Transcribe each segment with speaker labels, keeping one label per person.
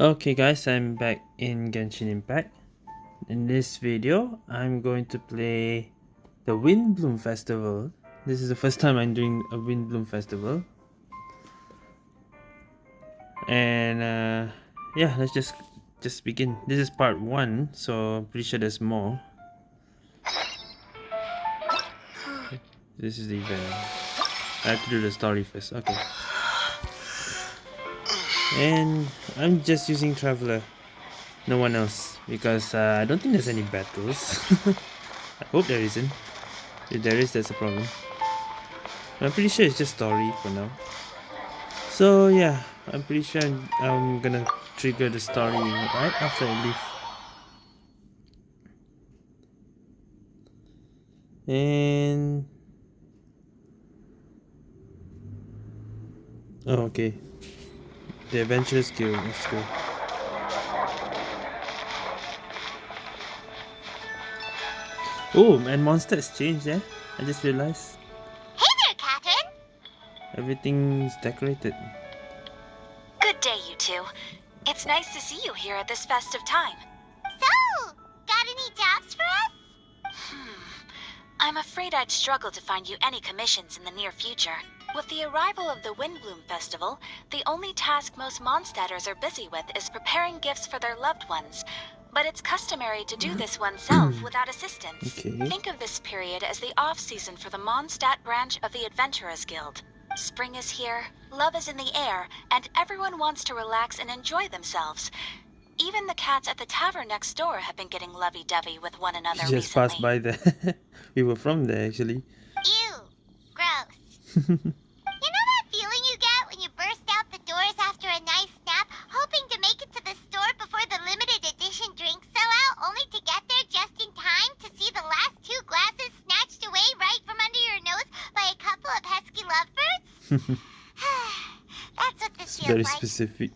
Speaker 1: Okay guys, I'm back in Genshin Impact. In this video, I'm going to play the Windblume Festival. This is the first time I'm doing a Windblume Festival. And uh, yeah, let's just just begin. This is part 1, so I'm pretty sure there's more. This is the event. I have to do the story first, okay. And I'm just using Traveler. No one else. Because uh, I don't think there's any battles. I hope there isn't. If there is, that's a problem. I'm pretty sure it's just story for now. So yeah, I'm pretty sure I'm, I'm gonna trigger the story right after I leave. And... Oh, okay. The Adventurers Guild, let's go. Oh, and monster has changed, eh? I just realized.
Speaker 2: Hey there, Katheryne!
Speaker 1: Everything's decorated.
Speaker 3: Good day, you two. It's nice to see you here at this festive time.
Speaker 2: So, got any jobs for us?
Speaker 3: Hmm. I'm afraid I'd struggle to find you any commissions in the near future. With the arrival of the Windblume Festival, the only task most Mondstadters are busy with is preparing gifts for their loved ones. But it's customary to do mm-hmm. this oneself without assistance.
Speaker 1: Okay.
Speaker 3: Think of this period as the off-season for the Mondstadt branch of the Adventurers Guild. Spring is here, love is in the air, and everyone wants to relax and enjoy themselves. Even the cats at the tavern next door have been getting lovey-dovey with one another
Speaker 1: We just
Speaker 3: recently.
Speaker 1: passed by there. we were from there actually.
Speaker 2: Ew. You know that feeling you get when you burst out the doors after a nice nap, hoping to make it to the store before the limited edition drinks sell out, only to get there just in time to see the last two glasses snatched away right from under your nose by a couple of pesky lovebirds? That's what this feels
Speaker 1: Very
Speaker 2: like.
Speaker 1: specific.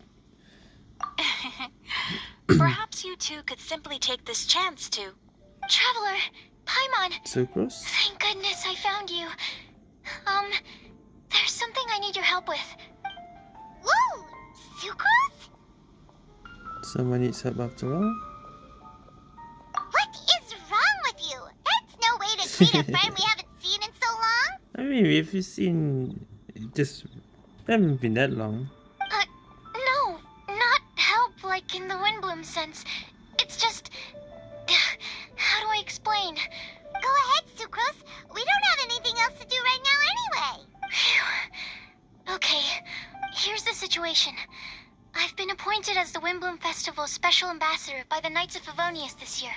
Speaker 3: Perhaps you two could simply take this chance to.
Speaker 2: Traveler, Paimon,
Speaker 1: Sucrose?
Speaker 2: thank goodness I found you. Um, there's something I need your help with. Whoa, Sucrose?
Speaker 1: Someone needs help after all?
Speaker 2: What is wrong with you? That's no way to treat a friend we haven't seen in so long.
Speaker 1: I mean, if you've seen... Just... haven't been that long.
Speaker 2: Uh, no, not help like in the Windblume sense. It's just... How do I explain? Go ahead, Sucrose. Else to do right now anyway. Phew. Okay, here's the situation. I've been appointed as the Windblume Festival's special ambassador by the Knights of Favonius this year.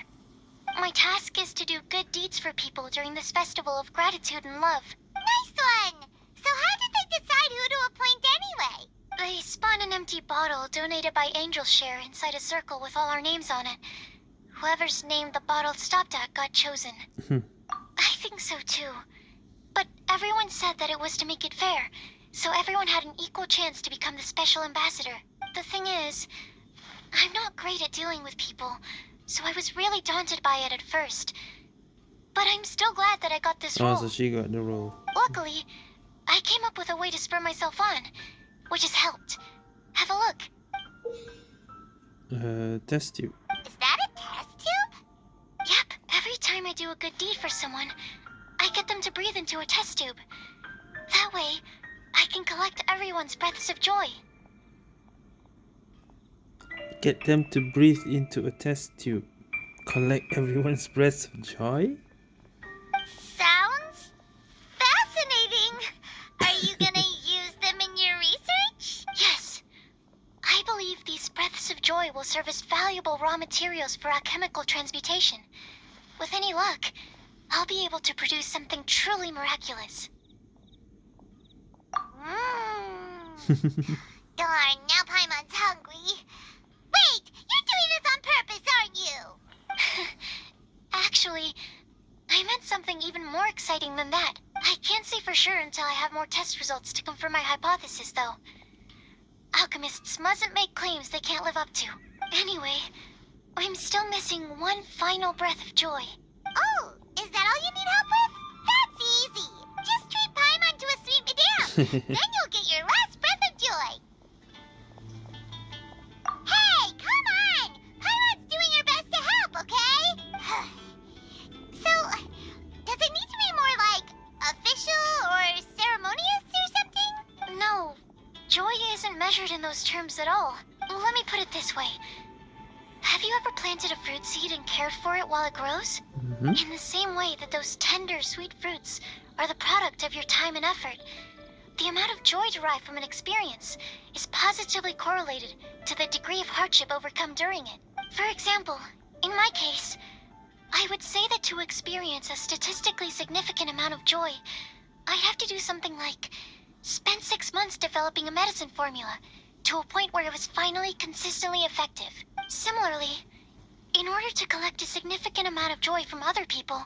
Speaker 2: My task is to do good deeds for people during this festival of gratitude and love. Nice one! So how did they decide who to appoint anyway? They spun an empty bottle donated by Angel's Share inside a circle with all our names on it. Whoever's name the bottle stopped at got chosen.
Speaker 1: Hmm.
Speaker 2: I think so too. But everyone said that it was to make it fair, so everyone had an equal chance to become the special ambassador. The thing is, I'm not great at dealing with people, so I was really daunted by it at first. But I'm still glad that I got this role.
Speaker 1: Oh,
Speaker 2: role.
Speaker 1: so she got the role.
Speaker 2: Luckily, I came up with a way to spur myself on, which has helped. Have a look.
Speaker 1: Uh, test tube.
Speaker 2: Is that a test tube? Yep, every time I do a good deed for someone, I get them to breathe into a test tube. That way, I can collect everyone's breaths of joy.
Speaker 1: Get them to breathe into a test tube. Collect everyone's breaths of joy?
Speaker 2: Sounds fascinating. Are you gonna use them in your research? Yes. I believe these breaths of joy will serve as valuable raw materials for alchemical transmutation. With any luck, I'll be able to produce something truly miraculous. Darn, now Paimon's hungry. Wait, you're doing this on purpose, aren't you? Actually, I meant something even more exciting than that. I can't say for sure until I have more test results to confirm my hypothesis, though. Alchemists mustn't make claims they can't live up to. Anyway, I'm still missing one final breath of joy. Oh, is that all you need help with? That's easy. Just treat Paimon to a sweet madame. then you'll get your last breath of joy. Hey,
Speaker 4: come on! Paimon's doing her best to help, okay? so, does it need to be more like official or ceremonious or something?
Speaker 2: No. Joy isn't measured in those terms at all. Let me put it this way. Have you ever planted a fruit seed and cared for it while it grows?
Speaker 1: hmm
Speaker 2: In the same way that those tender, sweet fruits are the product of your time and effort, the amount of joy derived from an experience is positively correlated to the degree of hardship overcome during it. For example, in my case, I would say that to experience a statistically significant amount of joy, I'd have to do something like spend six months developing a medicine formula to a point where it was finally consistently effective. Similarly, in order to collect a significant amount of joy from other people,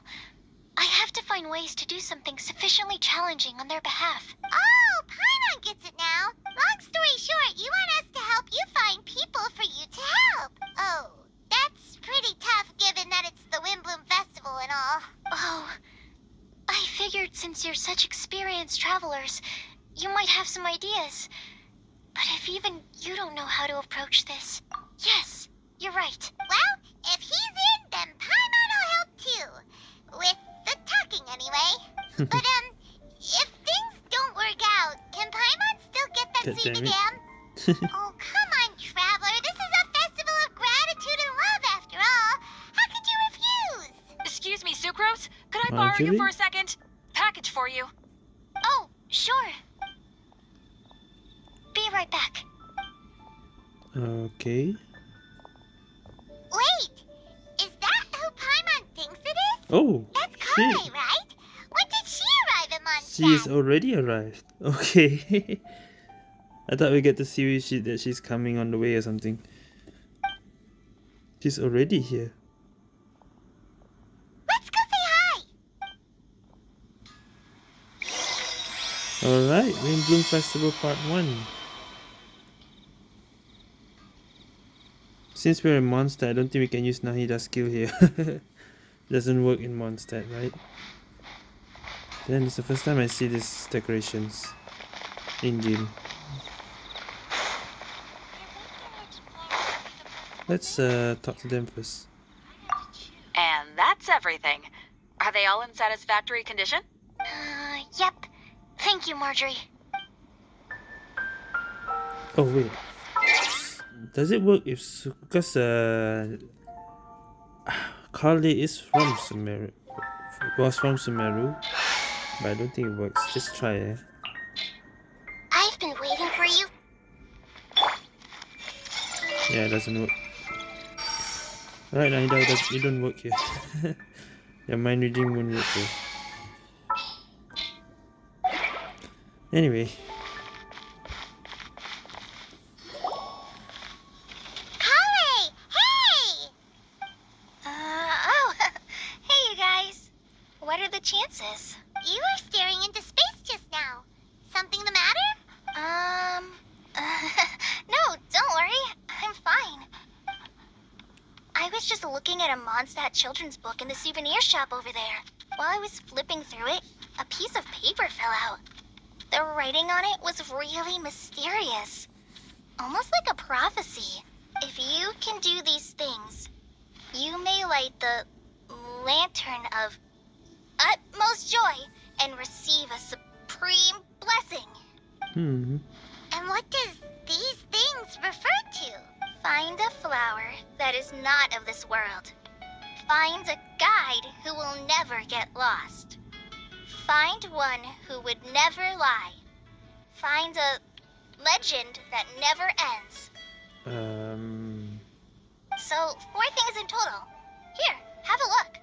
Speaker 2: I have to find ways to do something sufficiently challenging on their behalf.
Speaker 4: Oh, Paimon gets it now. Long story short, you want us to help you find people for you to help. Oh, that's pretty tough given that it's the Windblume Festival and all.
Speaker 2: Oh, I figured since you're such experienced travelers, you might have some ideas. But if even you don't know how to approach this, yes, you're right.
Speaker 4: Well, if he's in, then Paimon will help too. With the talking, anyway. but, um, if things don't work out, can Paimon still get that
Speaker 1: God
Speaker 4: seed
Speaker 1: damn
Speaker 4: again? oh, come on, Traveler. This is a festival of gratitude and love, after all. How could you refuse?
Speaker 3: Excuse me, Sucrose? Could I borrow you
Speaker 1: Marjorie?
Speaker 3: for a second? Package for you.
Speaker 2: Oh, sure. Be right back.
Speaker 1: Okay. Oh,
Speaker 4: That's. Collei, right? When did she arrive at Mondstadt?
Speaker 1: She is already arrived. Okay. I thought we get to see she, that she's coming on the way or something. She's already here.
Speaker 4: Let's go say hi.
Speaker 1: Alright, Rain Bloom Festival Part 1. Since we're a monster, I don't think we can use Nahida's skill here. Doesn't work in Mondstadt, right? Then it's the first time I see these decorations in game. Let's uh, talk to them first.
Speaker 3: And that's everything. Are they all in satisfactory condition?
Speaker 2: Uh, yep. Thank you, Marjorie.
Speaker 1: Oh wait. Does it work if because uh Carly is from Sumeru was from Sumeru but I don't think it works. Just try it.
Speaker 4: I've been waiting for you.
Speaker 1: Yeah, it doesn't work. Right, Nahida, it, does, it don't work here. Your mind reading won't work here. Anyway,
Speaker 2: was just looking at a Mondstadt children's book in the souvenir shop over there. While I was flipping through it, a piece of paper fell out. The writing on it was really mysterious. Almost like a prophecy. If you can do these things, you may light the lantern of utmost joy and receive a supreme blessing.
Speaker 1: hmm.
Speaker 4: And what does these things refer to?
Speaker 2: Find a flower that is not of this world. Find a guide who will never get lost. Find one who would never lie. Find a legend that never ends.
Speaker 1: Um.
Speaker 2: So, four things in total. Here, have a look.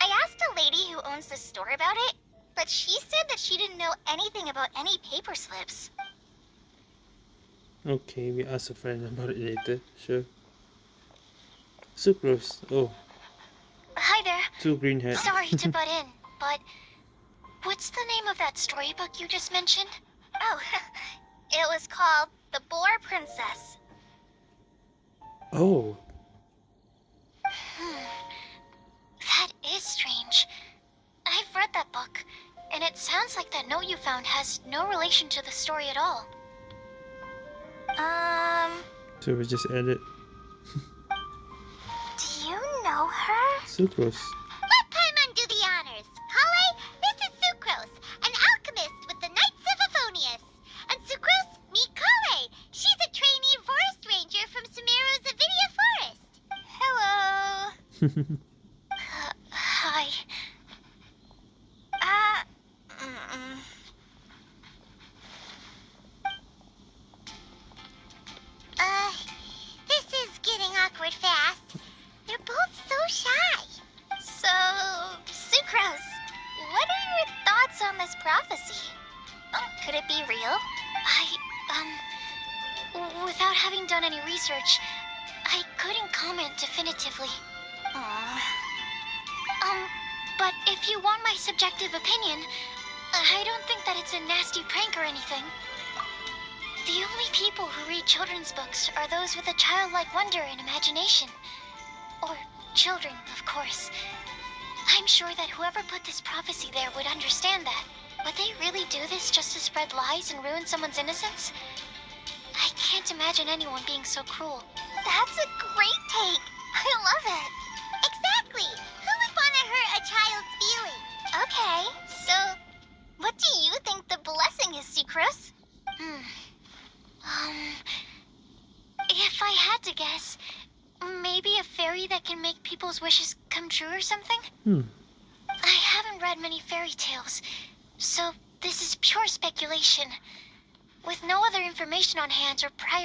Speaker 2: I asked a lady who owns the store about it, but she said that she didn't know anything about any paper slips.
Speaker 1: Okay, we ask a friend about it later. Sure. Sucrose. Oh,
Speaker 2: Hi there.
Speaker 1: two green hats.
Speaker 2: Sorry to butt in, but what's the name of that storybook you just mentioned? Oh, it was called The Boar Princess.
Speaker 1: oh,
Speaker 2: Hmm. That is strange. I've read that book, and it sounds like that note you found has no relation to the story at all. Um.
Speaker 1: Should we just edit?
Speaker 2: do you know her?
Speaker 1: Sucrose.
Speaker 4: Let Paimon do the honors. Collei, this is Sucrose, an alchemist with the Knights
Speaker 5: of Favonius.
Speaker 2: And Sucrose, meet Collei. She's a trainee forest ranger from Sumeru's Avidya Forest. Hello. someone's innocence? I can't imagine anyone being so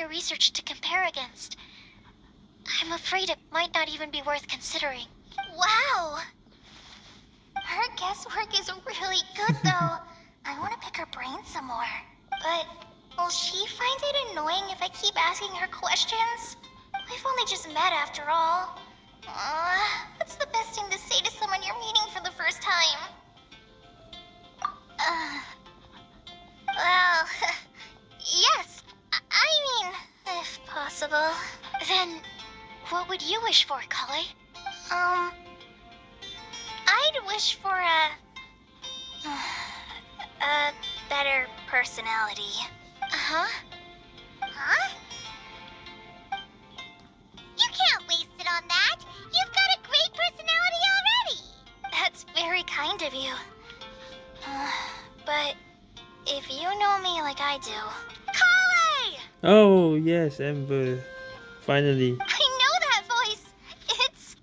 Speaker 2: prior research to compare against. I'm afraid it might not even be worth considering.
Speaker 5: Wow. Her guesswork is really good, though. I want to pick her brain some more. But will she find it annoying if I keep asking her questions? We've only just met after all. Uh, what's the best thing to say to someone you're meeting for the first time? Uh, well, yes. I, mean, if possible.
Speaker 2: Then, what would you wish for, Collei?
Speaker 5: Um, I'd wish for a a better personality.
Speaker 2: Uh-huh.
Speaker 5: Huh? You can't waste it on that. You've got a great personality already.
Speaker 2: That's very kind of you. Uh, but if you know me like I do...
Speaker 1: Oh yes, Amber. Finally,
Speaker 5: I know that voice. It's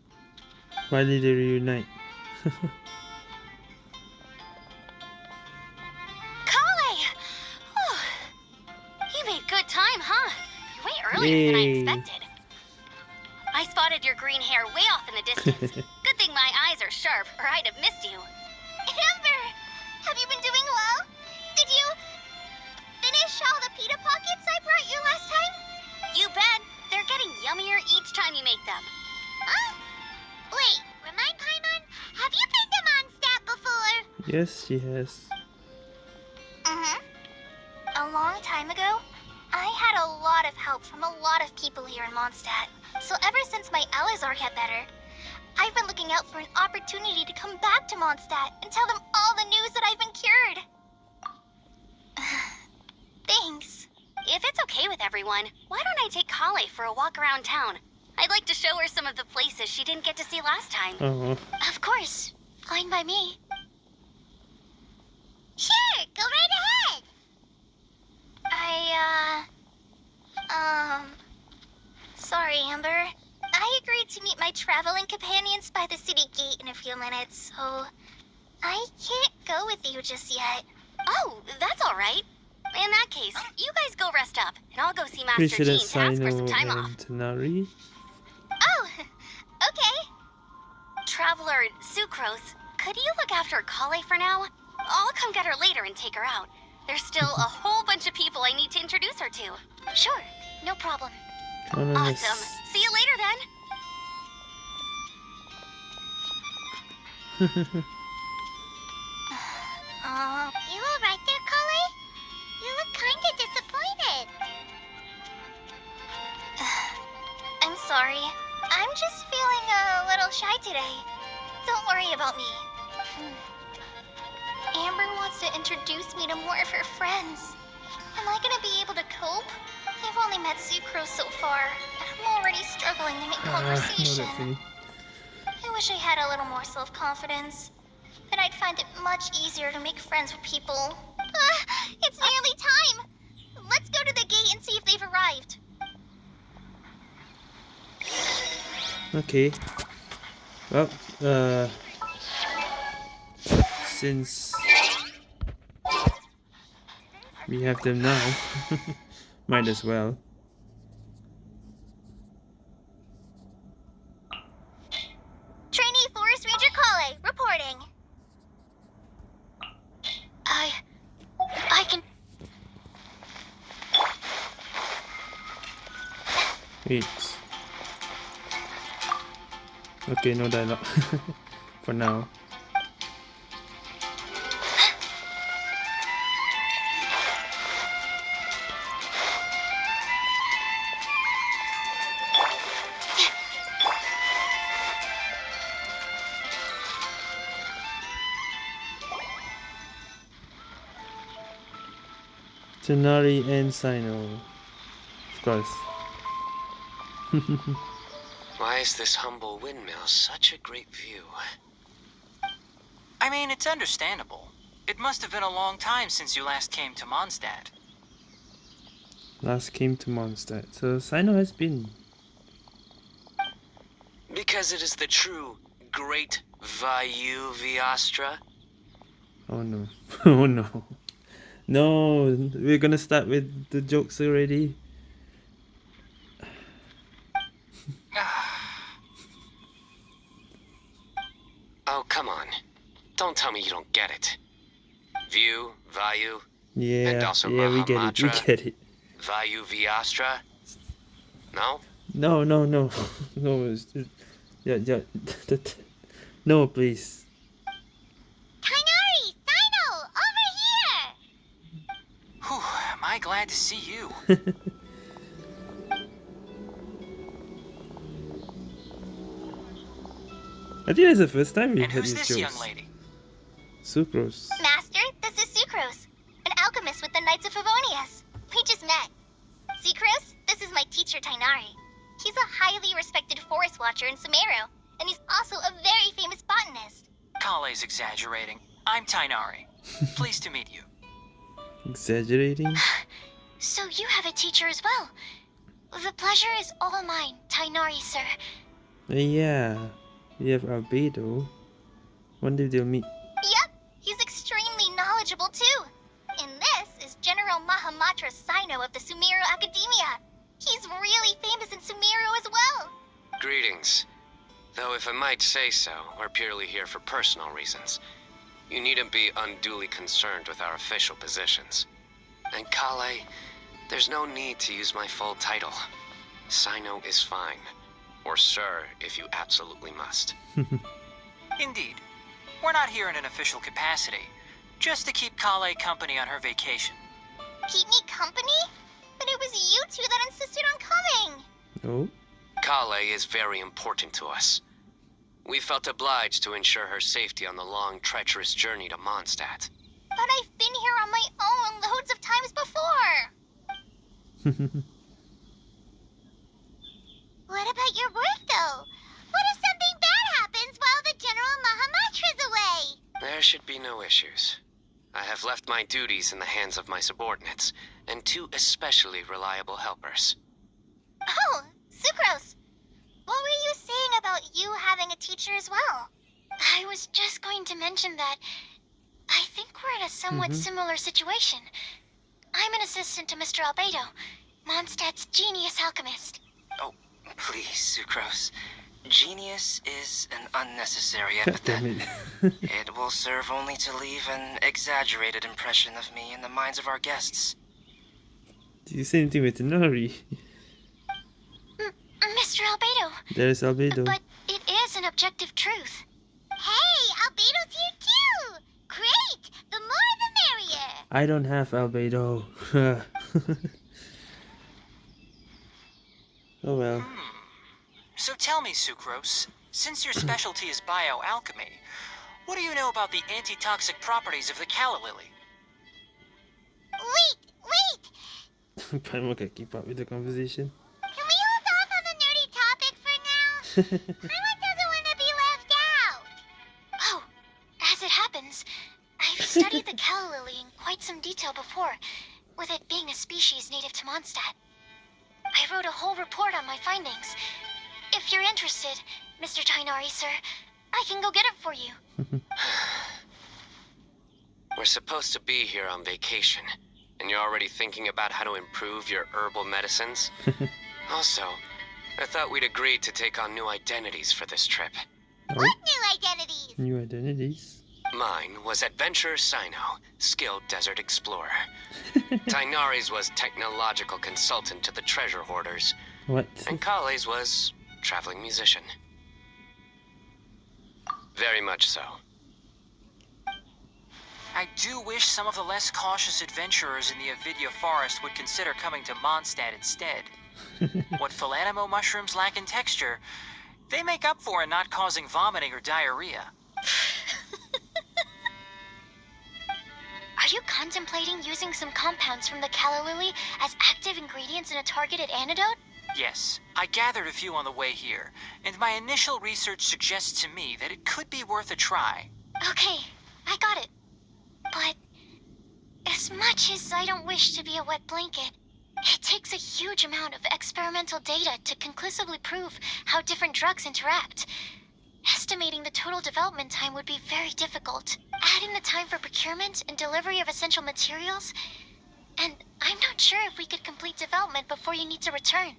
Speaker 1: finally they reunite.
Speaker 2: Collei! You made good time, huh? You're way earlier than I expected. I spotted your green hair way off in the distance. good thing my eyes are sharp, or I'd have missed you.
Speaker 5: You
Speaker 2: bet. They're getting yummier each time you make them.
Speaker 5: Huh? Wait, remind Paimon, have you been to Mondstadt before?
Speaker 1: yes, she has.
Speaker 5: Mm-hmm. A long time ago, I had a lot of help from a lot of people here in Mondstadt. So ever since my Eleazar got better, I've been looking out for an opportunity to come back to Mondstadt and tell them all the news that I've been cured. Thanks.
Speaker 6: If it's okay with everyone, why don't I take Collei for a walk around town? I'd like to show her some of the places she didn't get to see last time.
Speaker 1: Oh,
Speaker 2: Of course. Fine by me.
Speaker 5: Sure, go right ahead.
Speaker 2: I, uh... Um... Sorry, Amber.
Speaker 5: I agreed to meet my traveling companions by the city gate in a few minutes, so I can't go with you just yet.
Speaker 6: Oh, that's all right. In that case, you guys go rest up, and I'll go see Master Jean to ask for some time off.
Speaker 5: Oh, okay.
Speaker 6: Traveler Sucrose, could you look after Collei for now? I'll come get her later and take her out. There's still a whole bunch of people I need to introduce her to.
Speaker 2: Sure, no problem.
Speaker 6: Awesome. See you later then.
Speaker 5: Uh, you all right there, Collei? You look kinda disappointed.
Speaker 2: I'm sorry. I'm just feeling a little shy today. Don't worry about me. Amber wants to introduce me to more of her friends. Am I gonna be able to cope? I've only met Sucrose so far, and I'm already struggling to make
Speaker 1: Ah, I know
Speaker 2: conversation.
Speaker 1: feeling.
Speaker 2: I wish I had a little more self-confidence. Then I'd find it much easier to make friends with people.
Speaker 5: Ah, it's nearly time. Let's go to the gate and see if they've arrived.
Speaker 1: Okay. Well, uh, since we have them now, might as well.
Speaker 4: Trainee Forest Ranger Collei, reporting.
Speaker 2: I. I can.
Speaker 1: Wait. Okay, no dialogue. For now. Tighnari and Cyno. Of course.
Speaker 7: Why is this humble windmill such a great view?
Speaker 8: I mean, it's understandable. It must have been a long time since you last came to Mondstadt.
Speaker 1: Last came to Mondstadt. So Cyno has been.
Speaker 7: Because it is the true Great Vayu Viastra?
Speaker 1: Oh no. oh no. No, we're gonna start with the jokes already.
Speaker 7: Oh, come on. Don't tell me you don't get it. View, Vayu,
Speaker 1: Yeah, and
Speaker 7: also
Speaker 1: yeah, we get it. We get it.
Speaker 7: Vayu Viastra? No?
Speaker 1: No, no, no, no. it's- it- Yeah, yeah. that- No, please.
Speaker 4: Tighnari, Cyno, over here!
Speaker 8: Whew, am I glad to see you.
Speaker 1: I think that's the first time we
Speaker 8: and
Speaker 1: heard
Speaker 8: who's this
Speaker 1: jokes.
Speaker 8: young lady?
Speaker 1: Sucrose.
Speaker 4: Master, this is Sucrose, an alchemist with the Knights of Favonius. We just met. Sucrose, this is my teacher Tighnari. He's a highly respected forest watcher in Sumeru, and he's also a very famous botanist.
Speaker 8: Collei's exaggerating. I'm Tighnari. Pleased to meet you.
Speaker 1: Exaggerating?
Speaker 2: So you have a teacher as well. The pleasure is all mine, Tighnari, sir.
Speaker 1: Yeah. We have Albedo. Wonder if they'll meet.
Speaker 4: Yep, he's extremely knowledgeable too. And this is General Mahamatra Cyno of the Sumeru Academia. He's really famous in Sumeru as well.
Speaker 7: Greetings. Though, if I might say so, we're purely here for personal reasons. You needn't be unduly concerned with our official positions. And Collei, there's no need to use my full title. Cyno is fine. Or sir, if you absolutely must.
Speaker 8: Indeed. We're not here in an official capacity. Just to keep Collei company on her vacation.
Speaker 4: Keep me company? But it was you two that insisted on coming.
Speaker 1: Oh?
Speaker 7: Collei is very important to us. We felt obliged to ensure her safety on the long, treacherous journey to Mondstadt.
Speaker 4: But I've been here on my own loads of times before. What about your work, though? Mahamatra's away?
Speaker 7: There should be no issues. I have left my duties in the hands of my subordinates, and two especially reliable helpers.
Speaker 4: Oh, Sucrose. What were you saying about you having a teacher as well?
Speaker 2: I was just going to mention that I think we're in a somewhat
Speaker 1: Mhm.
Speaker 2: similar situation. I'm an assistant to Mr. Albedo, Mondstadt's genius alchemist.
Speaker 9: Oh, please, Sucrose. Genius is an unnecessary epithet.
Speaker 1: it.
Speaker 9: It will serve only to leave an exaggerated impression of me in the minds of our guests.
Speaker 1: Did you say anything with Tighnari?
Speaker 2: Mr. Albedo,
Speaker 1: There's Albedo.
Speaker 2: but it is an objective truth.
Speaker 4: Hey, Albedo's here too! Great! The more the merrier!
Speaker 1: I don't have Albedo. oh well. Hmm.
Speaker 8: So tell me, Sucrose, since your specialty is bioalchemy, what do you know about the antitoxic properties of the calla lily?
Speaker 4: Wait, wait!
Speaker 1: Paimon can keep up with the conversation.
Speaker 4: Can we hold off on the nerdy topic for now? Paimon doesn't want to be left out!
Speaker 2: Oh, as it happens, I've studied the calla lily in quite some detail before, with it being a species native to Mondstadt. I wrote a whole report on my findings. If you're interested, Mr. Tighnari, sir, I can go get it for you.
Speaker 7: We're supposed to be here on vacation, and you're already thinking about how to improve your herbal medicines? also, I thought we'd agreed to take on new identities for this trip.
Speaker 1: Oh,
Speaker 2: What new identities?
Speaker 1: new identities.
Speaker 7: Mine was Adventurer Cyno, skilled desert explorer. Tighnari's was technological consultant to the treasure hoarders,
Speaker 1: What?
Speaker 7: and Collei's was traveling musician. Very much so.
Speaker 8: I do wish some of the less cautious adventurers in the Avidya forest would consider coming to Mondstadt instead. what Philanemo mushrooms lack in texture, they make up for in not causing vomiting or diarrhea.
Speaker 2: Are you contemplating using some compounds from the calla lily as active ingredients in a targeted antidote?
Speaker 8: Yes, I gathered a few on the way here, and my initial research suggests to me that it could be worth a try.
Speaker 2: Okay, I got it. But as much as I don't wish to be a wet blanket, it takes a huge amount of experimental data to conclusively prove how different drugs interact. Estimating the total development time would be very difficult. Adding the time for procurement and delivery of essential materials, and I'm not sure if we could complete development before you need to return.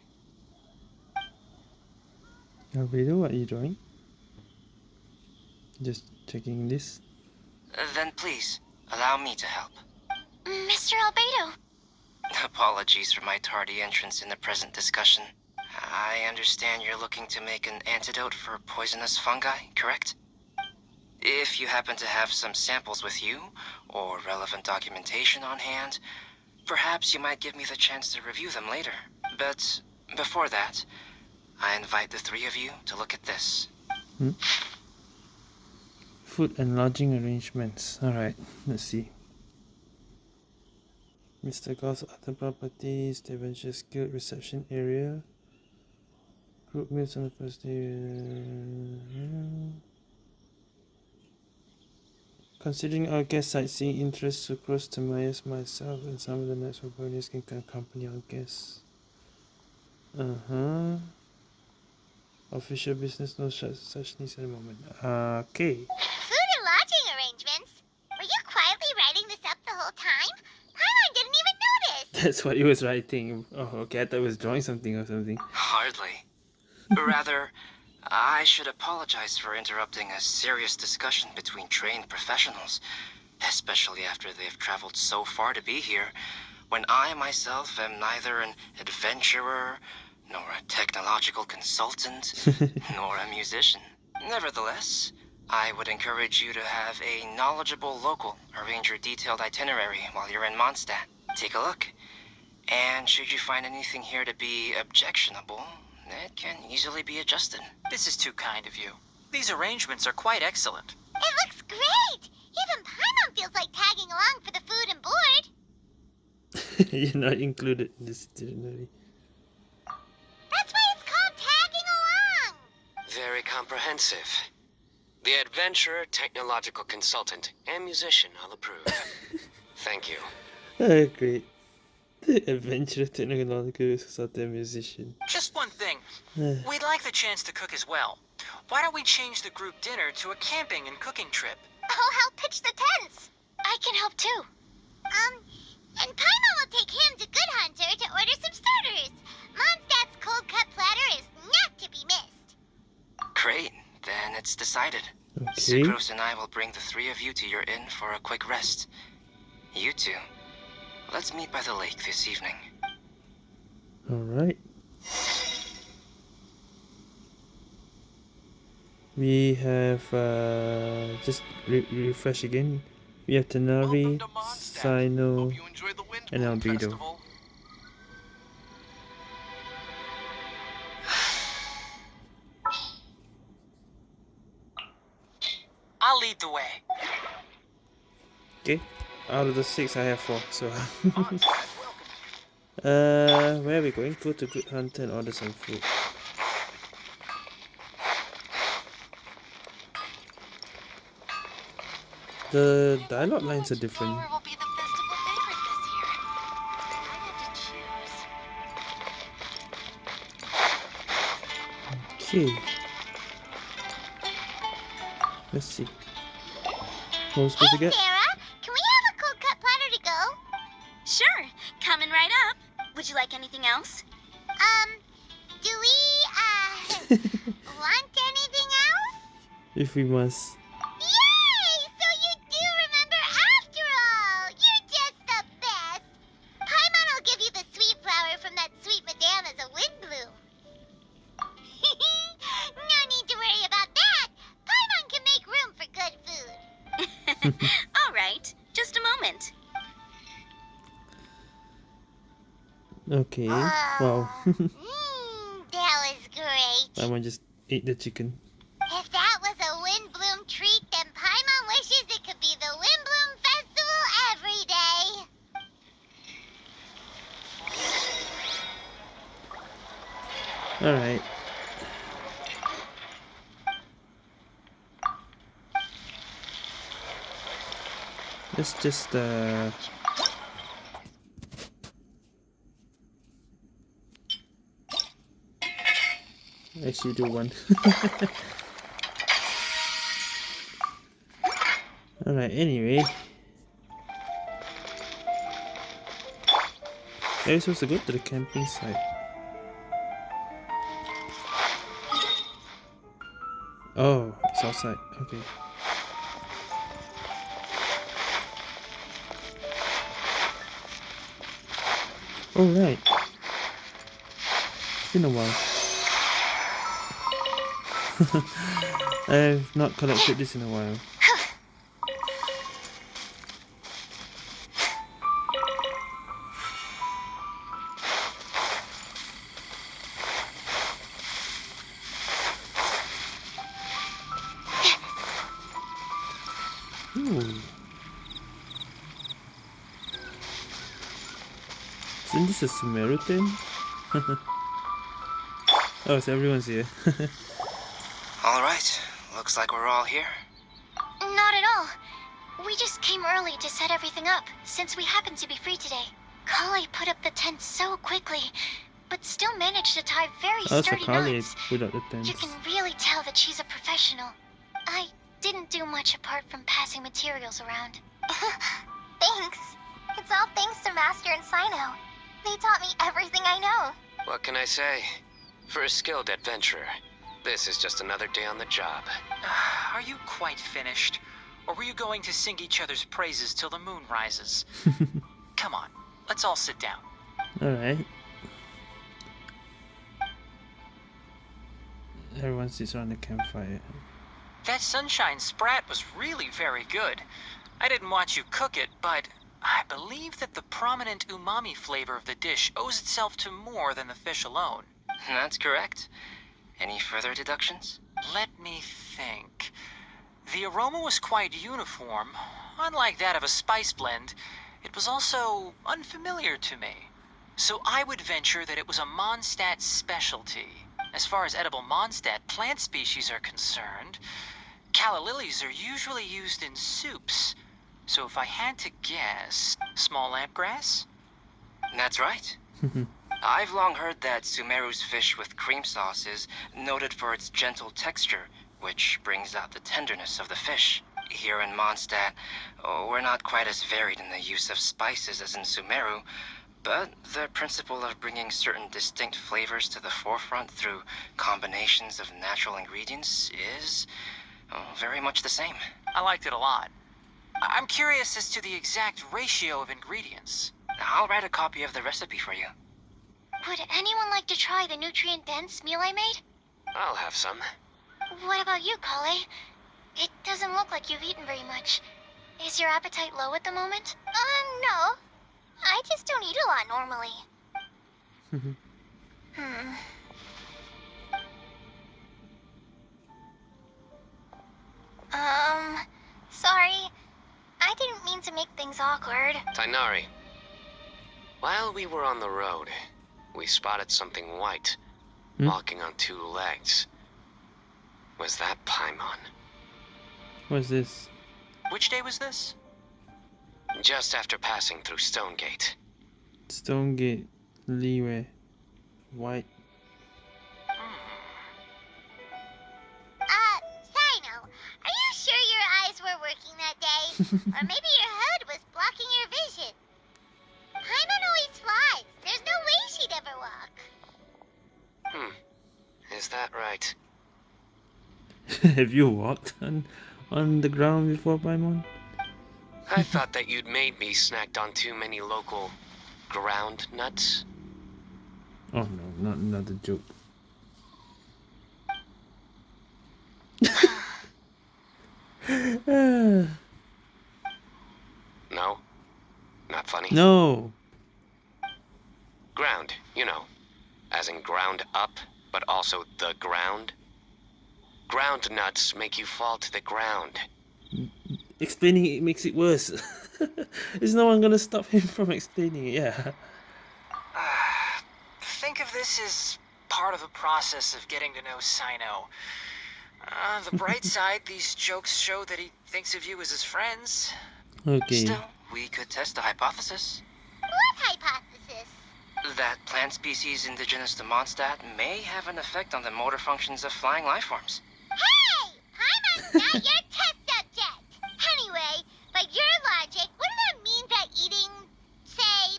Speaker 1: Albedo, what are you doing? Just checking this.
Speaker 9: Uh, Then please, allow me to help.
Speaker 2: Mr. Albedo,
Speaker 9: Apologies for my tardy entrance in the present discussion. I understand you're looking to make an antidote for poisonous fungi, correct? If you happen to have some samples with you, or relevant documentation on hand, perhaps you might give me the chance to review them later. But before that, I invite the three of you to look at this. Hmm?
Speaker 1: Food and lodging arrangements. Alright, let's see. Mr. Goss other properties, the adventure skill reception area. Group meals on the first day. Considering our guest sightseeing interests, Sucrose, Tamayas, myself, and some of the next bonus can accompany our guests. Uh huh. Official business, no such, such needs at the moment. Okay.
Speaker 4: Food and lodging arrangements? Were you quietly writing this up the whole time? Paimon didn't even notice.
Speaker 1: That's what he was writing. Oh, okay. I thought he was drawing something or something.
Speaker 9: Hardly. Rather, I should apologize for interrupting a serious discussion between trained professionals, especially after they've traveled so far to be here, when I myself am neither an adventurer, nor a technological consultant, nor a musician. Nevertheless, I would encourage you to have a knowledgeable local arrange your detailed itinerary while you're in Mondstadt. Take a look. And should you find anything here to be objectionable, it can easily be adjusted.
Speaker 8: This is too kind of you. These arrangements are quite excellent.
Speaker 4: It looks great! Even Paimon feels like tagging along for the food and board.
Speaker 1: You're not included in this itinerary.
Speaker 7: Comprehensive. The adventurer, technological consultant, and musician all approve. Thank you.
Speaker 1: Oh, great. The adventurer, technological consultant, and musician.
Speaker 8: Just one thing.
Speaker 1: Uh,
Speaker 8: We'd like the chance to cook as well. Why don't we change the group dinner to a camping and cooking trip?
Speaker 4: I'll help pitch the tents.
Speaker 2: I can help too.
Speaker 4: Um, and Paimon will take him to Good Hunter to order some starters. Mondstadt's cold cut platter is not to be missed.
Speaker 9: Great, then it's decided.
Speaker 1: okay.
Speaker 9: Sucrose and I will bring the three of you to your inn for a quick rest. You two, let's meet by the lake this evening.
Speaker 1: Alright. We have, uh, just re refresh again. We have Tighnari, Cyno, and Albedo.
Speaker 8: I'll lead the way.
Speaker 1: Okay. Out of the six, I have four, so. uh, where are we going? Go to Good Hunter and order some food. The dialogue lines are different.
Speaker 2: Flower will be the festival favorite this year. I had to choose.
Speaker 1: Okay. Let's see. What was supposed to
Speaker 2: Hey,
Speaker 1: get?
Speaker 2: Sara, can we have a cold cut platter to go?
Speaker 3: Sure, coming right up. Would you like anything else?
Speaker 2: Um, do we, uh, want anything else?
Speaker 1: if we must. Okay. Wow.
Speaker 2: Mmm, that was great.
Speaker 1: Someone just ate the chicken.
Speaker 2: If that was a Windblume treat, then Paimon wishes it could be the Windblume Festival every day.
Speaker 1: Alright. Let's just uh actually do one. Alright, anyway. Are supposed to go to the camping site? Oh, it's outside. Okay. Oh right. It's been a while. I have not collected this in a while. Isn't this a thing? oh, so everyone's here.
Speaker 9: All right, looks like we're all here.
Speaker 2: Not at all. We just came early to set everything up, since we happen to be free today. Collei put up the tent so quickly, but still managed to tie very
Speaker 1: oh, so
Speaker 2: sturdy
Speaker 1: Kali
Speaker 2: knots.
Speaker 1: put out the
Speaker 2: You can really tell that she's a professional. I didn't do much apart from passing materials around.
Speaker 4: Thanks. It's all thanks to Master and Cyno. They taught me everything I know.
Speaker 7: What can I say? For a skilled adventurer, this is just another day on the job.
Speaker 8: Are you quite finished? Or were you going to sing each other's praises till the moon rises? Come on, let's all sit down.
Speaker 1: Alright. Everyone sits around the campfire.
Speaker 8: That sunshine sprat was really very good. I didn't watch you cook it, but I believe that the prominent umami flavor of the dish owes itself to more than the fish alone.
Speaker 9: That's correct. Any further deductions?
Speaker 8: Let me think. The aroma was quite uniform. Unlike that of a spice blend, it was also unfamiliar to me. So I would venture that it was a Mondstadt specialty. As far as edible Mondstadt plant species are concerned, calla lilies are usually used in soups. So if I had to guess, small lampgrass?
Speaker 9: That's right. I've long heard that Sumeru's fish with cream sauce is noted for its gentle texture, which brings out the tenderness of the fish. Here in Mondstadt, we're not quite as varied in the use of spices as in Sumeru, but the principle of bringing certain distinct flavors to the forefront through combinations of natural ingredients is oh, very much the same.
Speaker 8: I liked it a lot. I'm curious as to the exact ratio of ingredients.
Speaker 9: I'll write a copy of the recipe for you.
Speaker 2: Would anyone like to try the nutrient-dense meal I made?
Speaker 7: I'll have some.
Speaker 2: What about you, Collei? It doesn't look like you've eaten very much. Is your appetite low at the moment?
Speaker 4: Uh, no. I just don't eat a lot normally. hmm. Um, sorry. I didn't mean to make things awkward.
Speaker 7: Tighnari. While we were on the road, we spotted something white
Speaker 1: hmm?
Speaker 7: walking on two legs. Was that Paimon?
Speaker 1: Was this?
Speaker 8: Which day was this?
Speaker 7: Just after passing through Stonegate.
Speaker 1: Stonegate, Leeway, White.
Speaker 4: Hmm. Uh, Cyno, are you sure your eyes were working that day? or maybe
Speaker 7: your Is that right?
Speaker 1: Have you walked on on the ground before, Paimon?
Speaker 7: I thought that you'd made me snacked on too many local ground nuts.
Speaker 1: Oh no, not another joke.
Speaker 7: No? Not funny?
Speaker 1: no.
Speaker 7: Ground, you know. As in ground up, but also the ground. Ground nuts make you fall to the ground.
Speaker 1: Explaining it makes it worse. Is no one gonna stop him from explaining it? Yeah.
Speaker 8: Think of this as part of the process of getting to know Cyno. On the bright side, these jokes show that he thinks of you as his friends.
Speaker 1: Okay.
Speaker 9: Still, we could test the hypothesis
Speaker 4: What hypothesis?
Speaker 9: That plant species indigenous to Mondstadt may have an effect on the motor functions of flying life forms.
Speaker 4: Hey! Paimon's not your test subject! Anyway, by your logic, wouldn't that mean that eating, say,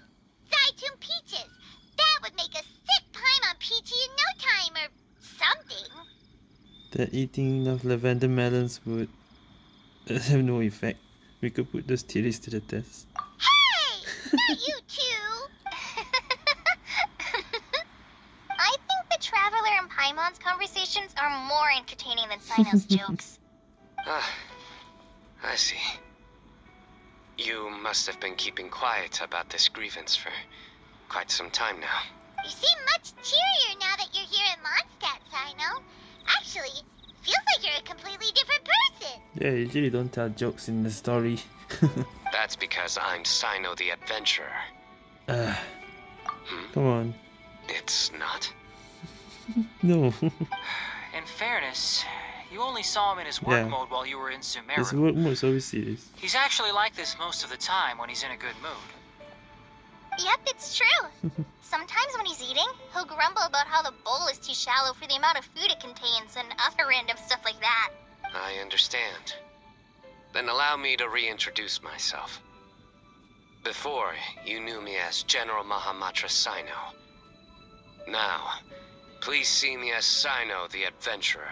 Speaker 4: Zaitun peaches, that would make a sick Paimon peachy in no time or something?
Speaker 1: That eating enough lavender melons would have no effect. We could put those theories to the test.
Speaker 4: Hey! Not you two!
Speaker 5: I think the Traveler and Paimon's conversations are more entertaining than Cyno's jokes.
Speaker 7: Ah, I see. You must have been keeping quiet about this grievance for quite some time now.
Speaker 4: You seem much cheerier now that you're here in Mondstadt, Cyno. Actually, feels like you're a completely different person.
Speaker 1: Yeah, usually don't tell jokes in the story.
Speaker 7: That's because I'm Cyno the Adventurer.
Speaker 1: Ah,
Speaker 7: Hmm?
Speaker 1: come on.
Speaker 7: It's not?
Speaker 1: No.
Speaker 8: In fairness, you only saw him in his work
Speaker 1: Yeah.
Speaker 8: mode while you were in Sumeru.
Speaker 1: This work mode is always serious.
Speaker 8: He's actually like this most of the time when he's in a good mood.
Speaker 5: Yep, it's true. Sometimes when he's eating, he'll grumble about how the bowl is too shallow for the amount of food it contains and other random stuff like that.
Speaker 7: I understand. Then allow me to reintroduce myself. Before, you knew me as General Mahamatra Cyno. Now, please see me as Cyno the Adventurer.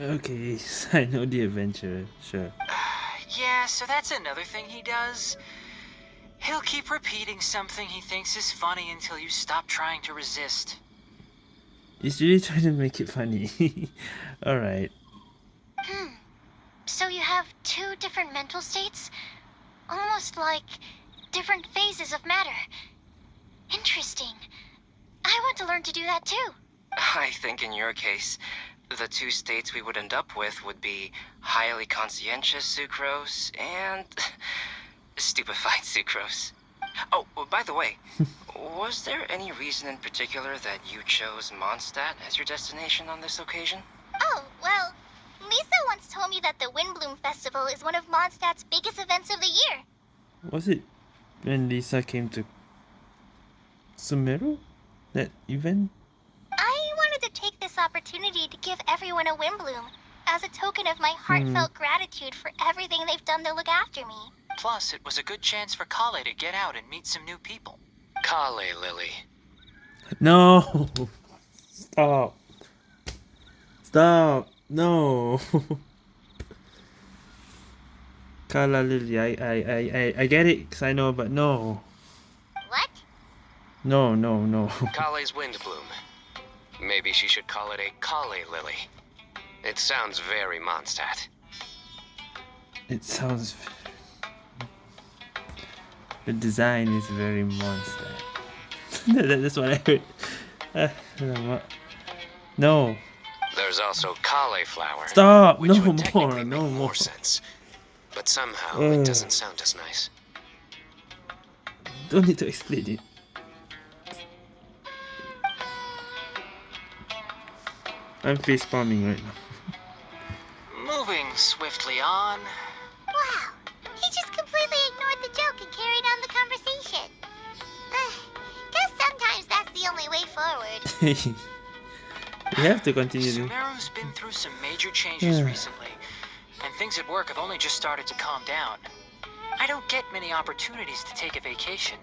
Speaker 1: Okay, Cyno the adventurer. Sure.
Speaker 8: Yeah, so that's another thing he does. He'll keep repeating something he thinks is funny until you stop trying to resist.
Speaker 1: He's really trying to make it funny. Alright.
Speaker 4: Hmm. So you have two different mental states? Almost like different phases of matter. Interesting. I want to learn to do that too.
Speaker 9: I think in your case, the two states we would end up with would be highly conscientious sucrose and stupefied sucrose. Oh, well, by the way, was there any reason in particular that you chose Mondstadt as your destination on this occasion?
Speaker 5: Oh, well, Lisa once told me that the Windblume Festival is one of Mondstadt's biggest events of the year.
Speaker 1: Was it when Lisa came to Sumeru? That event?
Speaker 5: I wanted to take this opportunity to give everyone a Windblume as a token of my heartfelt hmm. gratitude for everything they've done to look after me.
Speaker 8: Plus, it was a good chance for Collei to get out and meet some new people.
Speaker 7: Collei Lily.
Speaker 1: No! Stop! Stop! No! Kala Lily, I, I, I, I, I get it, because I know, but no.
Speaker 4: What?
Speaker 1: No, no, no.
Speaker 7: Collei's Windblume. Maybe she should call it a Collei Lily. It sounds very Mondstadt.
Speaker 1: It sounds. The design is very monster. That's what I heard. Uh, no,
Speaker 7: There's also cauliflower.
Speaker 1: stop!
Speaker 7: which
Speaker 1: No
Speaker 7: would
Speaker 1: more, no
Speaker 7: make
Speaker 1: more.
Speaker 7: sense. But somehow
Speaker 1: Ugh.
Speaker 7: it doesn't sound as nice.
Speaker 1: Don't need to explain it. I'm face palming right now.
Speaker 8: Moving swiftly on.
Speaker 4: Wow. He just completely ignored the joke and carried on the conversation. Uh, guess sometimes that's the only way forward.
Speaker 1: we have to continue. to-
Speaker 8: Sumeru's been through some major changes
Speaker 1: Yeah.
Speaker 8: recently, and things at work have only just started to calm down. I don't get many opportunities to take a vacation.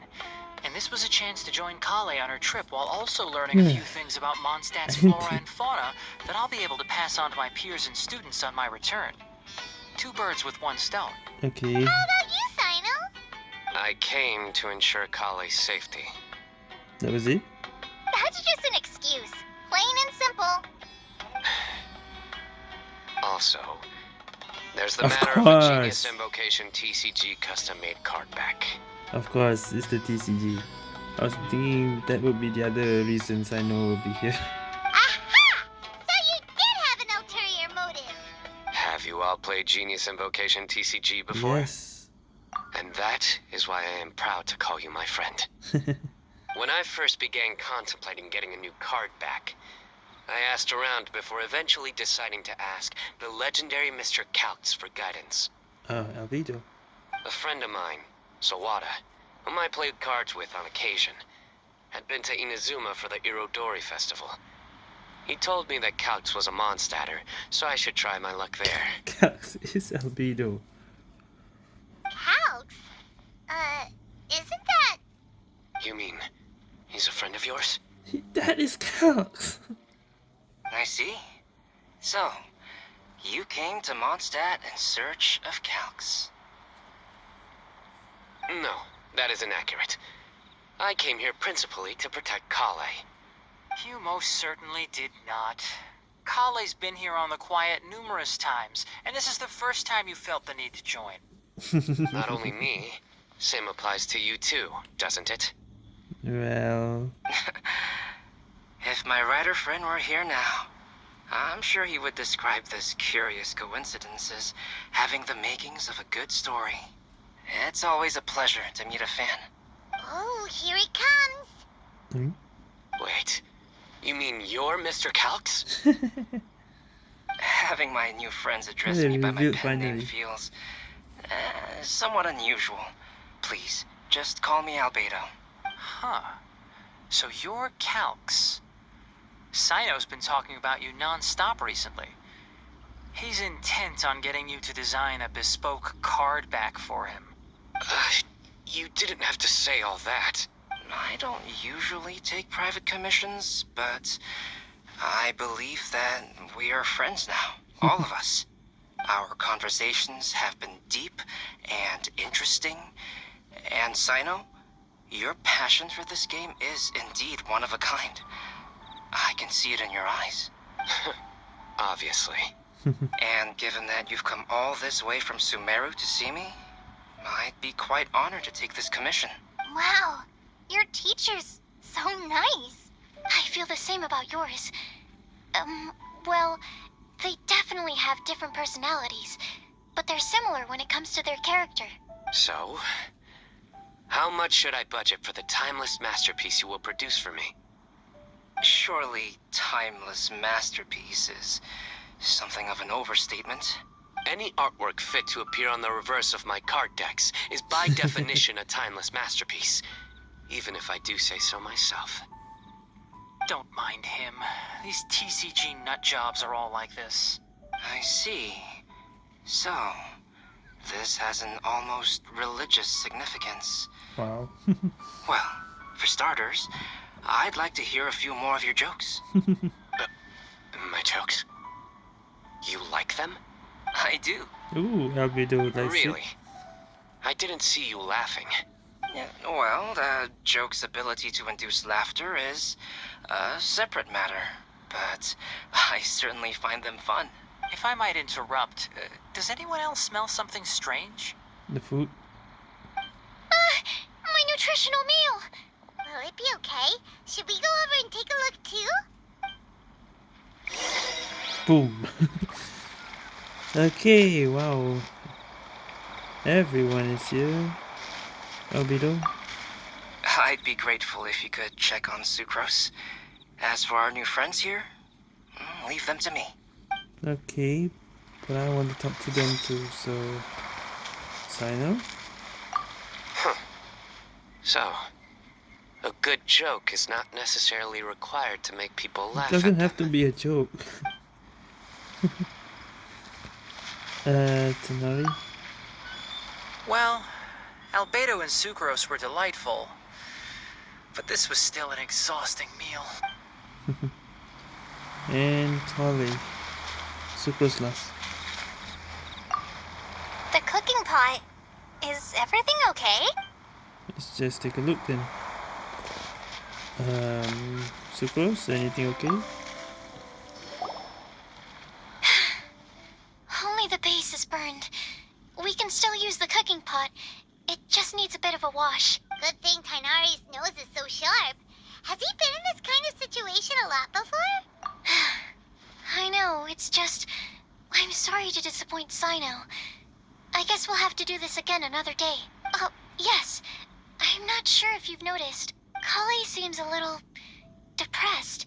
Speaker 8: And this was a chance to join Collei on her trip while also learning a
Speaker 1: hmm.
Speaker 8: few things about Mondstadt's flora and fauna that I'll be able to pass on to my peers and students on my return. Two birds with one stone.
Speaker 1: Okay.
Speaker 2: How about you, Cyno?
Speaker 7: I came to ensure Collei's safety.
Speaker 1: That was it?
Speaker 4: That's just an excuse. Plain and simple.
Speaker 7: Also, there's the
Speaker 1: Of
Speaker 7: matter of a Genius. Invocation TCG custom-made card back.
Speaker 1: Of course, it's the TCG. I was thinking that would be the other reasons I know will be here.
Speaker 2: Aha! So you did have an ulterior motive.
Speaker 7: Have you all played Genius Invocation TCG before?
Speaker 1: Yes.
Speaker 7: And that is why I am proud to call you my friend. When I first began contemplating getting a new card back, I asked around before eventually deciding to ask the legendary Mr. Calx for guidance.
Speaker 1: Uh, oh, Albedo.
Speaker 7: A friend of mine, Sawada, whom I played cards with on occasion, had been to Inazuma for the Irodori festival. He told me that Calx was a Mondstatter, so I should try my luck there.
Speaker 1: Cax is Albedo.
Speaker 2: Calx? Uh, isn't that...
Speaker 7: You mean he's a friend of yours?
Speaker 1: He- That is Cax.
Speaker 9: I see. So, you came to Mondstadt in search of Calx.
Speaker 7: No, that is inaccurate. I came here principally to protect Collei.
Speaker 8: You most certainly did not. Collei's been here on the quiet numerous times, and this is the first time you felt the need to join.
Speaker 7: Not only me, same applies to you too, doesn't it?
Speaker 1: Well,
Speaker 9: If my writer friend were here now, I'm sure he would describe this curious coincidence as having the makings of a good story. It's always a pleasure to meet a fan.
Speaker 2: Oh, here he comes.
Speaker 1: hmm?
Speaker 7: Wait, you mean you're Mr. Calx?
Speaker 9: Having my new friends address me by my
Speaker 1: revealed
Speaker 9: pen name feels uh, somewhat unusual. Please, just call me Albedo.
Speaker 8: Huh. So you're Calx. Cyno's been talking about you non-stop recently. He's intent on getting you to design a bespoke card back for him.
Speaker 7: Uh, you didn't have to say all that.
Speaker 9: I don't usually take private commissions, but I believe that we are friends now, all of us. Our conversations have been deep and interesting, and Cyno, your passion for this game is indeed one of a kind. I can see it in your eyes.
Speaker 7: Obviously.
Speaker 9: And given that you've come all this way from Sumeru to see me, I'd be quite honored to take this commission.
Speaker 2: Wow, your teacher's so nice. I feel the same about yours. Um, well, they definitely have different personalities, but they're similar when it comes to their character.
Speaker 7: So, how much should I budget for the timeless masterpiece you will produce for me?
Speaker 9: Surely, timeless masterpiece is something of an overstatement.
Speaker 7: Any artwork fit to appear on the reverse of my card decks is by definition a timeless masterpiece, even if I do say so myself.
Speaker 8: Don't mind him. These TCG nut jobs are all like this.
Speaker 9: I see. So, this has an almost religious significance.
Speaker 1: wow.
Speaker 9: Well, for starters, I'd like to hear a few more of your jokes.
Speaker 7: Uh, my jokes? You like them?
Speaker 9: I do.
Speaker 1: Ooh, I'll be Albedo likes
Speaker 7: really? I didn't see you laughing.
Speaker 9: Well, the joke's ability to induce laughter is a separate matter, but I certainly find them fun.
Speaker 8: If I might interrupt, uh, does anyone else smell something strange?
Speaker 1: The food.
Speaker 2: Ah, my nutritional meal. Will it be okay? Should we go over and take a look too?
Speaker 1: Boom. okay, wow. Everyone is here. Albedo.
Speaker 9: I'd be grateful if you could check on Sucrose. As for our new friends here, mm, leave them to me.
Speaker 1: Okay, but I want to talk to them too, so... Cyno?
Speaker 7: So, a good joke is not necessarily required to make people laugh.
Speaker 1: It doesn't have to be a joke. uh, Tighnari?
Speaker 8: Well, Albedo and Sucrose were delightful, but this was still an exhausting meal.
Speaker 1: And Collei. Sucrose last.
Speaker 4: The cooking pot. Is everything okay?
Speaker 1: Let's just take a look then. Um, Sucrose, anything okay?
Speaker 2: Only the base is burned. We can still use the cooking pot. It just needs a bit of a wash.
Speaker 4: Good thing Tighnari's nose is so sharp. Has he been in this kind of situation a lot before?
Speaker 2: I know, it's just... I'm sorry to disappoint Cyno. I guess we'll have to do this again another day. Oh, yes. I'm not sure if you've noticed. Collei seems a little... depressed.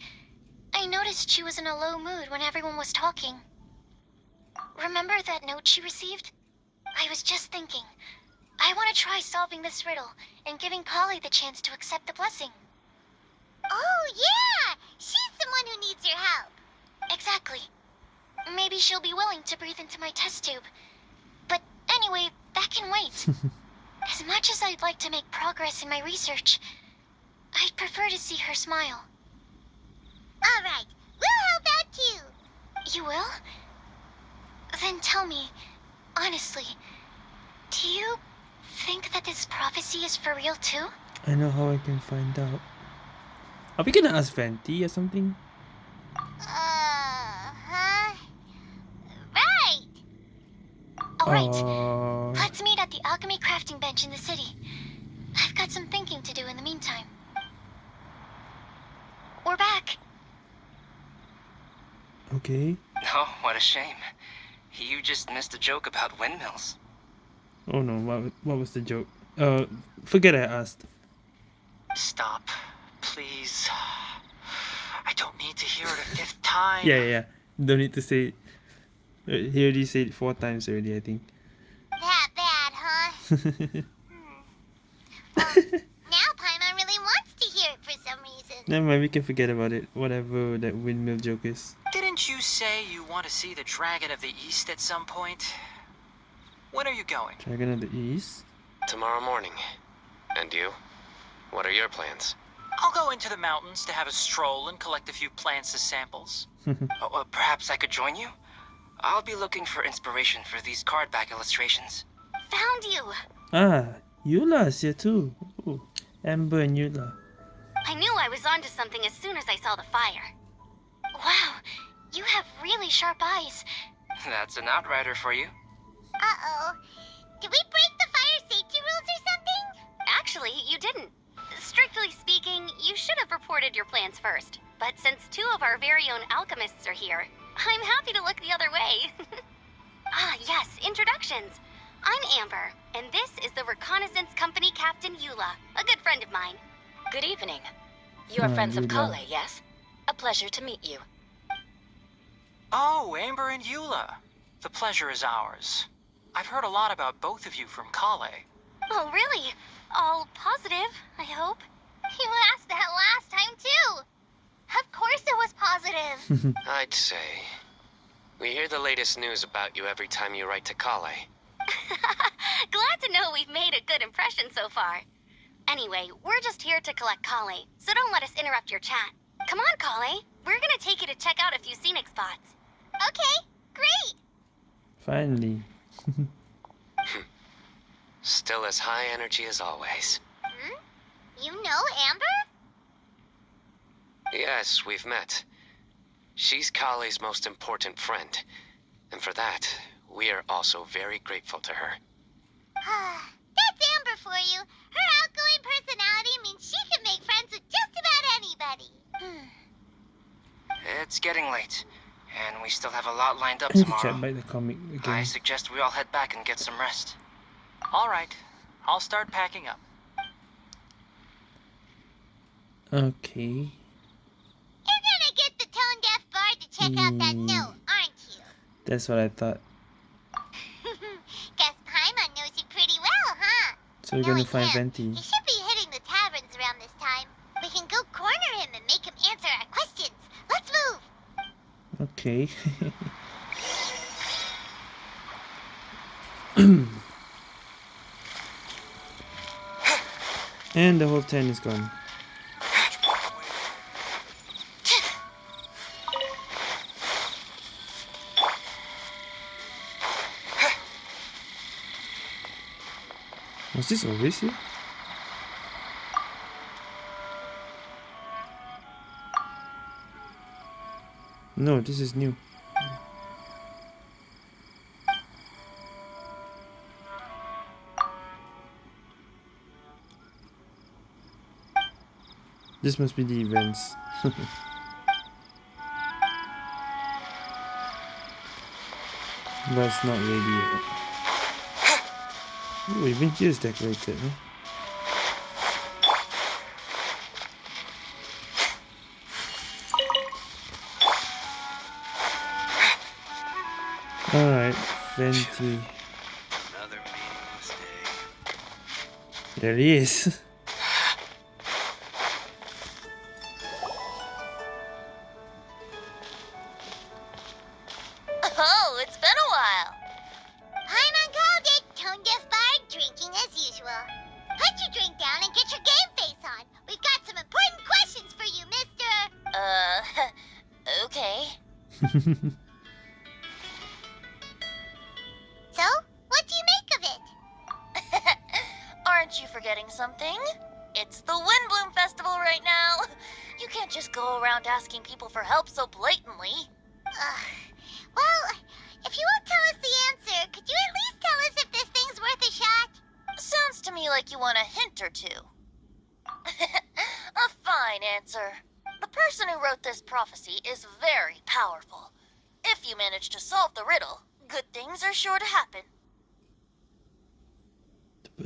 Speaker 2: I noticed she was in a low mood when everyone was talking. Remember that note she received? I was just thinking. I want to try solving this riddle and giving Collei the chance to accept the blessing.
Speaker 4: Oh, yeah! She's the one who needs your help.
Speaker 2: Exactly. Maybe she'll be willing to breathe into my test tube. But anyway, that can wait. as much as I'd like to make progress in my research, I'd prefer to see her smile.
Speaker 4: All right, we'll help out too.
Speaker 2: You will? Then tell me, honestly, do you think that this prophecy is for real too?
Speaker 1: I know how I can find out. Are we gonna ask Venti or something?
Speaker 4: Uh-huh. Right.
Speaker 2: Alright,
Speaker 1: Uh,
Speaker 2: let's meet at the alchemy crafting bench in the city. I've got some thinking to do in the meantime. We're back.
Speaker 1: okay.
Speaker 9: Oh, what a shame. You just missed a joke about windmills.
Speaker 1: Oh no, what, what was the joke? Uh, forget I asked.
Speaker 8: Stop, please. I don't need to hear it a fifth time.
Speaker 1: Yeah, yeah, yeah. Don't need to say it. He already said it four times already, I think.
Speaker 4: That bad, huh? Now Paimon really wants to hear it for some reason.
Speaker 1: Never mind, we can forget about it. Whatever that windmill joke is.
Speaker 8: Didn't you say you want to see the Dragon of the East at some point? When are you going?
Speaker 1: Dragon of the East?
Speaker 7: Tomorrow morning. And you? What are your plans?
Speaker 8: I'll go into the mountains to have a stroll and collect a few plants as samples.
Speaker 9: Oh, uh, perhaps I could join you? I'll be looking for inspiration for these card back illustrations.
Speaker 4: Found you.
Speaker 1: Ah, Eula's here too. Ooh, Amber and Eula.
Speaker 4: I knew I was onto something as soon as I saw the fire.
Speaker 2: Wow, you have really sharp eyes.
Speaker 9: That's an outrider for you.
Speaker 4: Uh-oh. Did we break the fire safety rules or something? Actually, you didn't. Strictly speaking, you should have reported your plans first. But since two of our very own alchemists are here, I'm happy to look the other way. ah, yes, introductions. I'm Amber, and this is the Reconnaissance Company Captain Eula, a good friend of mine.
Speaker 3: Good evening. You are friends of
Speaker 1: Eula.
Speaker 3: Collei, yes? A pleasure to meet you.
Speaker 8: Oh, Amber and Eula. The pleasure is ours. I've heard a lot about both of you from Collei.
Speaker 4: Oh, really? All positive, I hope. You asked that last time, too. Of course it was positive.
Speaker 7: I'd say. We hear the latest news about you every time you write to Collei.
Speaker 4: Glad to know we've made a good impression so far. Anyway, we're just here to collect Collei, so don't let us interrupt your chat. Come on, Collei. We're gonna take you to check out a few scenic spots. Okay, great.
Speaker 1: Finally.
Speaker 7: Still as high energy as always.
Speaker 4: Hmm? You know Amber?
Speaker 7: Yes, we've met. She's Collei's most important friend. And for that, we are also very grateful to her.
Speaker 4: That's Amber for you. Her outgoing personality means she can make friends with just about anybody.
Speaker 2: Hmm.
Speaker 9: It's getting late, and we still have a lot lined up
Speaker 1: I
Speaker 9: tomorrow.
Speaker 1: check by the comic
Speaker 9: I suggest we all head back and get some rest.
Speaker 8: All right, I'll start packing up.
Speaker 1: Okay.
Speaker 4: You're gonna get the tone deaf bard to check out that
Speaker 1: Hmm.
Speaker 4: note, aren't you?
Speaker 1: That's what I thought.
Speaker 4: Guess Paimon knows you pretty well, huh?
Speaker 1: So we're
Speaker 4: No,
Speaker 1: gonna find
Speaker 4: can't.
Speaker 1: Venti.
Speaker 4: He should be hitting the taverns around this time. We can go corner him and make him answer our questions. Let's move.
Speaker 1: Okay. And the whole tent is gone. Was this always here? No, this is new. This must be the events. That's not ready yet. Oh, even here is decorated. Huh? Alright, Venti.
Speaker 10: Another meaningless day.
Speaker 1: There he is.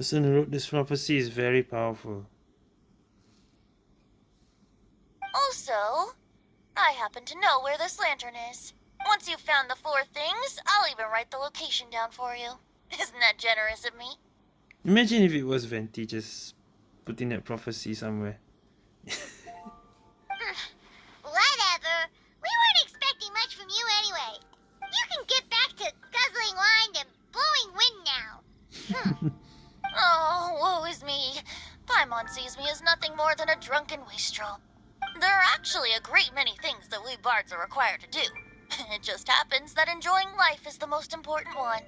Speaker 11: person who wrote this prophecy is very powerful. Also, I happen to know where this lantern is. Once you've found the four things, I'll even write the location down for you. Isn't that generous of me?
Speaker 1: Imagine if it was Venti just putting that prophecy somewhere.
Speaker 4: Whatever. We weren't expecting much from you anyway. You can get back to guzzling wine and blowing wind now. Hmm.
Speaker 11: Oh, woe is me. Paimon sees me as nothing more than a drunken wastrel. There are actually a great many things that we bards are required to do. It just happens that enjoying life is the most important one.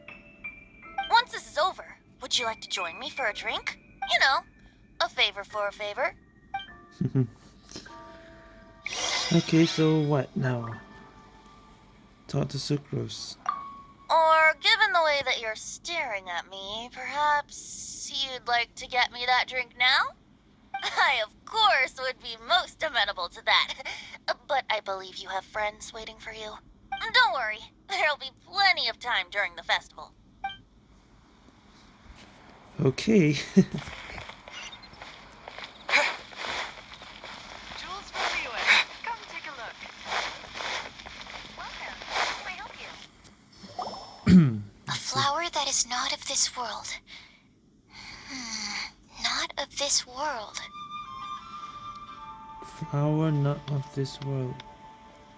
Speaker 11: Once this is over, would you like to join me for a drink? You know, a favor for a favor.
Speaker 1: okay, so what now? Talk to Sucrose.
Speaker 11: Or, given the way that you're staring at me, perhaps you'd like to get me that drink now? I, of course, would be most amenable to that. But I believe you have friends waiting for you. Don't worry, there'll be plenty of time during the festival.
Speaker 1: Okay.
Speaker 3: Jules from Liyue. Come take a look.
Speaker 11: Welcome. How may I help you?
Speaker 4: A flower that is not of this world. Hmm, not of this world.
Speaker 1: Flower not of this world.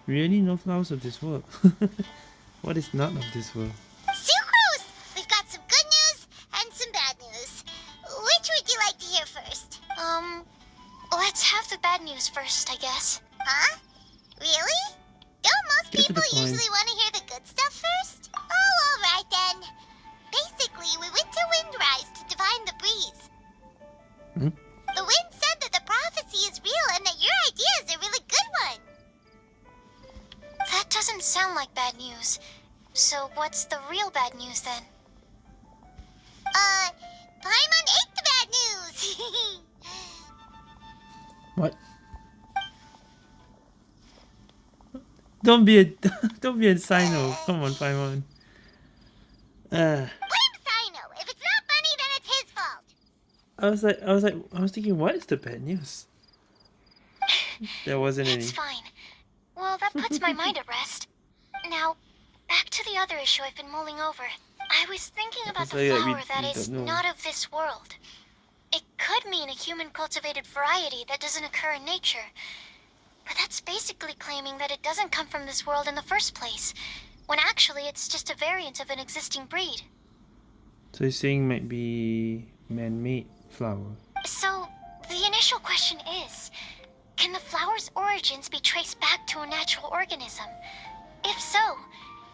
Speaker 1: Really? No flowers of this world? what is not of this world?
Speaker 4: Sucrose! We've got some good news and some bad news. Which would you like to hear first?
Speaker 11: Um, let's have the bad news first, I guess.
Speaker 4: Huh? Really? Don't most
Speaker 1: Get
Speaker 4: people usually want
Speaker 11: news then?
Speaker 4: Uh, Paimon ate the bad news.
Speaker 1: What? Don't be a don't be a Cyno. Come on, Paimon. Uh,
Speaker 4: Blame Cyno. If it's not funny, then it's his fault.
Speaker 1: I was like, I was like, I was thinking, what is the bad news? There wasn't any.
Speaker 11: It's fine. Well, that puts my mind at rest. Now, back to the other issue I've been mulling over. I was thinking about the
Speaker 1: like, uh, we-
Speaker 11: flower that
Speaker 1: we
Speaker 11: is not of this world. It could mean a human cultivated variety that doesn't occur in nature. But that's basically claiming that it doesn't come from this world in the first place, when actually it's just a variant of an existing breed.
Speaker 1: So you're saying might be man-made flower.
Speaker 11: So, the initial
Speaker 2: question is, can the flower's origins be traced back to a natural organism? If so,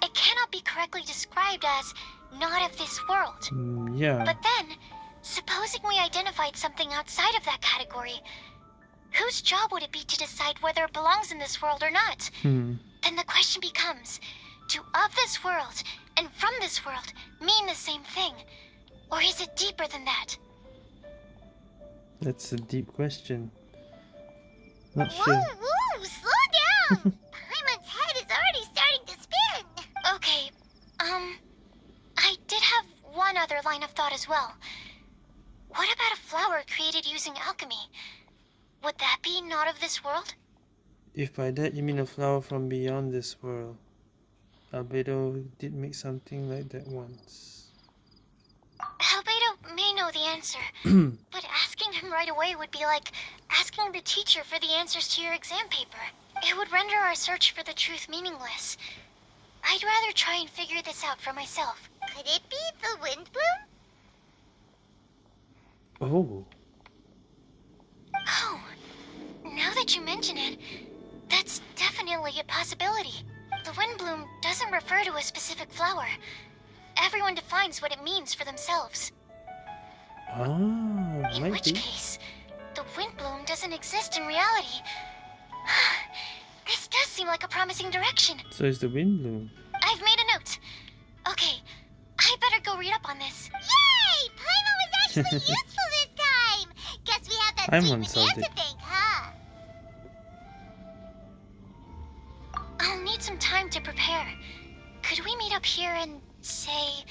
Speaker 2: it cannot be correctly described as not of this world.
Speaker 1: Mm, yeah.
Speaker 2: But then, supposing we identified something outside of that category, whose job would it be to decide whether it belongs in this world or not?
Speaker 1: Hmm.
Speaker 2: Then the question becomes, do of this world and from this world mean the same thing? Or is it deeper than that?
Speaker 1: That's a deep question. Not
Speaker 4: Whoa,
Speaker 1: sure.
Speaker 4: whoa, slow down!
Speaker 2: other line of thought as well. What about a flower created using alchemy? Would that be not of this world?
Speaker 1: If by that you mean a flower from beyond this world. Albedo did make something like that once.
Speaker 2: Albedo may know the answer, but asking him right away would be like asking the teacher for the answers to your exam paper. It would render our search for the truth meaningless. I'd rather try and figure this out for myself.
Speaker 4: Could it be the Windblume?
Speaker 1: Oh.
Speaker 2: Oh, now that you mention it, that's definitely a possibility. The Windblume doesn't refer to a specific flower. Everyone defines what it means for themselves.
Speaker 1: Ah,
Speaker 2: In which
Speaker 1: be.
Speaker 2: case, the Windblume doesn't exist in reality. this does seem like a promising direction.
Speaker 1: So is the Windblume.
Speaker 2: I've made a note. Okay, I better go read up on this.
Speaker 4: Yay! Paimon was actually useful this time! Guess we have that
Speaker 1: solved
Speaker 4: Madame
Speaker 1: it.
Speaker 4: to thank, huh?
Speaker 2: I'll need some time to prepare. Could we meet up here in, say,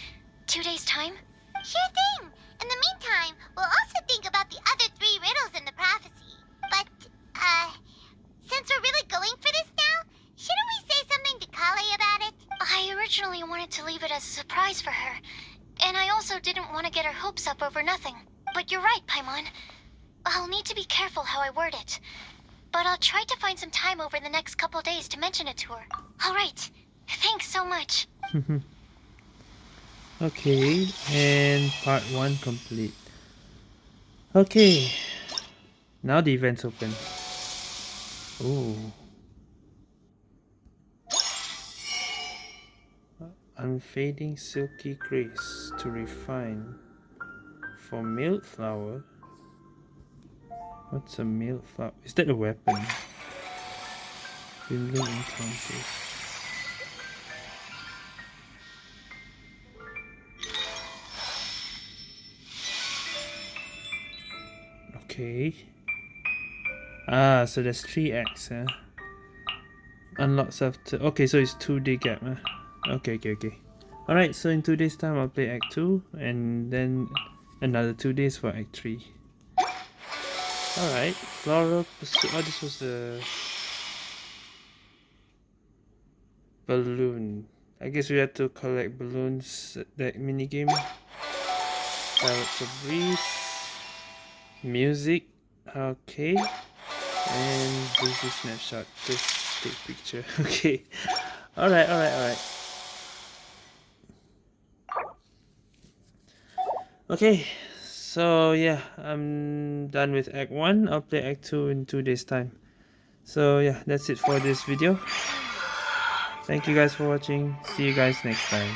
Speaker 2: two days' time?
Speaker 4: Sure thing! In the meantime, we'll also think about the other three riddles in the prophecy. But, uh, since we're really going for this now, shouldn't we say something to Collei about it?
Speaker 2: I originally wanted to leave it as a surprise for her, and I also didn't want to get her hopes up over nothing. But you're right, Paimon. I'll need to be careful how I word it. But I'll try to find some time over the next couple days to mention it to her. All right. Thanks so much.
Speaker 1: okay, and part one complete. Okay, now the event's open. Oh. Unfading silky grace to refine. For milk flower. What's a milk flower? Is that a weapon? Encounters. Okay. Ah, so there's three acts, huh? Unlocks after. Okay, so it's two day gap, huh? Okay, okay, okay. Alright, so in two days' time, I'll play Act 2, and then another two days for Act 3. Alright, Floral Pursuit. Oh, this was the. Balloon. I guess we have to collect balloons at that minigame. Pirates of Breeze. Music. Okay. And this is snapshot. Just take picture. Okay. Alright, alright, alright. Okay, so yeah, I'm done with Act 1. I'll play Act 2 in 2 days time. So yeah, that's it for this video. Thank you guys for watching. See you guys next time.